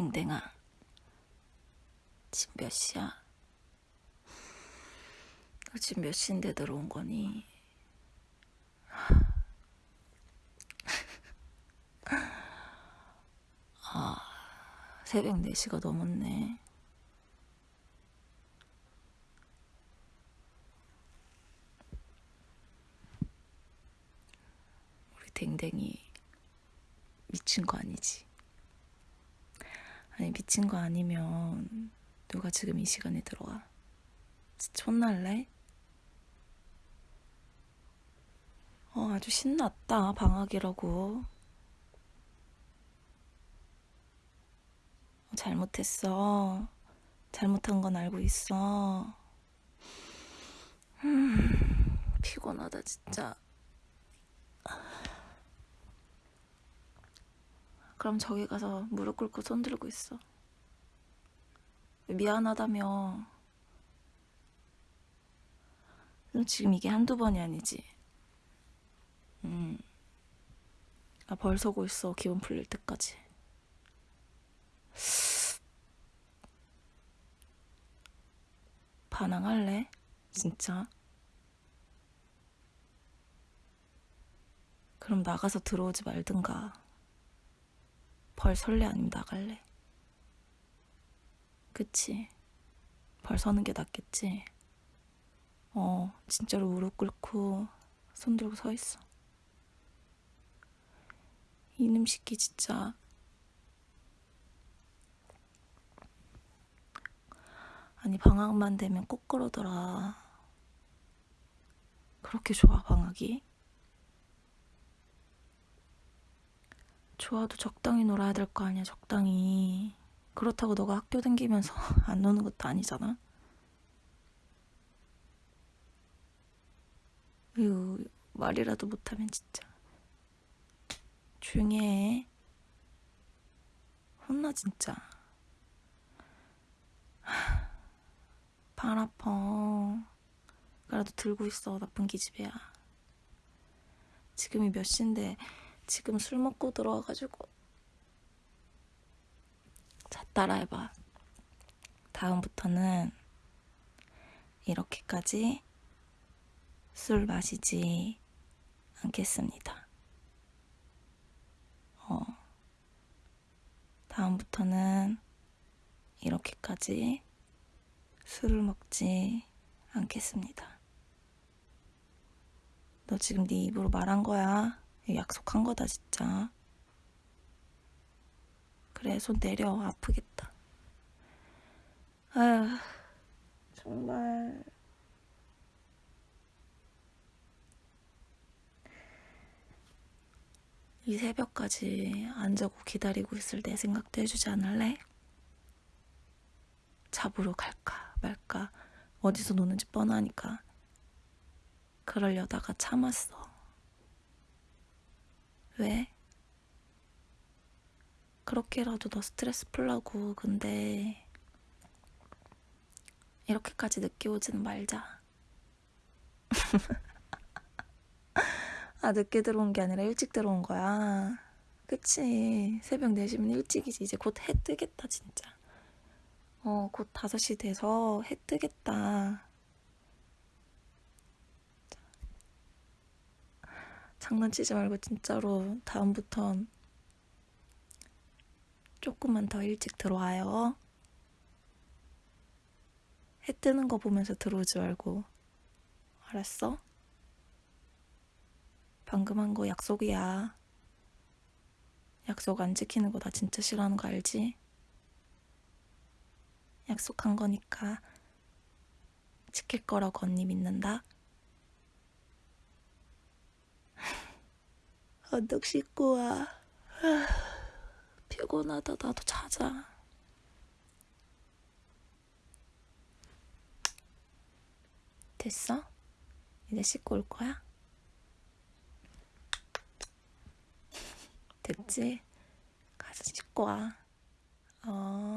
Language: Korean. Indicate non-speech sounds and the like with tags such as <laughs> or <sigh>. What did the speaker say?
댕댕아. 지금 몇 시야? 너 지금 몇 시인데 들어온 거니? 아, 새벽 4시가 넘었네. 우리 댕댕이 미친 거 아니지? 아니 미친 거 아니면 누가 지금 이 시간에 들어와? 진짜 혼날래? 어 아주 신났다 방학이라고 어, 잘못했어 잘못한 건 알고 있어 음, 피곤하다 진짜 그럼 저기 가서 무릎 꿇고 손 들고 있어. 미안하다며. 지금 이게 한두 번이 아니지. 음. 아, 벌 서고 있어. 기분 풀릴 때까지. 반항할래? 진짜? 그럼 나가서 들어오지 말든가. 벌 설레 아니면 나갈래? 그치? 벌 서는 게 낫겠지? 어, 진짜로 무릎 꿇고 손 들고 서 있어. 이놈 새끼 진짜. 아니, 방학만 되면 꼭 그러더라. 그렇게 좋아, 방학이? 좋아도 적당히 놀아야 될 거 아니야, 적당히. 그렇다고 너가 학교 다니면서 <laughs> 안 노는 것도 아니잖아. 으유, 말이라도 못하면 진짜. 조용히 해. 혼나, 진짜. <sighs> 발 아파. 그래도 들고 있어, 나쁜 기집애야. 지금이 몇 시인데 지금 술 먹고 들어와가지고. 자 따라해봐. 다음부터는 이렇게까지 술 마시지 않겠습니다. 어. 다음부터는 이렇게까지 술을 먹지 않겠습니다. 너 지금 네 입으로 말한 거야 약속한 거다 진짜. 그래 손 내려 아프겠다. 아휴 정말. 이 새벽까지 안 자고 기다리고 있을 내 생각도 해주지 않을래? 잡으러 갈까 말까. 어디서 노는지 뻔하니까. 그러려다가 참았어 왜? 그렇게라도 너 스트레스 풀라고 근데 이렇게까지 늦게 오지는 말자. <laughs> 아 늦게 들어온 게 아니라 일찍 들어온 거야. 그치? 새벽 4시면 일찍이지. 이제 곧 해 뜨겠다 진짜. 어곧 5시 돼서 해 뜨겠다 장난치지 말고 진짜로 다음부턴 조금만 더 일찍 들어와요. 해 뜨는 거 보면서 들어오지 말고. 알았어? 방금 한 거 약속이야. 약속 안 지키는 거 나 진짜 싫어하는 거 알지? 약속한 거니까 지킬 거라고 언니 믿는다. 언덕 씻고 와. 피곤하다. 나도 자자. 됐어? 이제 씻고 올 거야? 됐지? 가서 씻고 와. 어.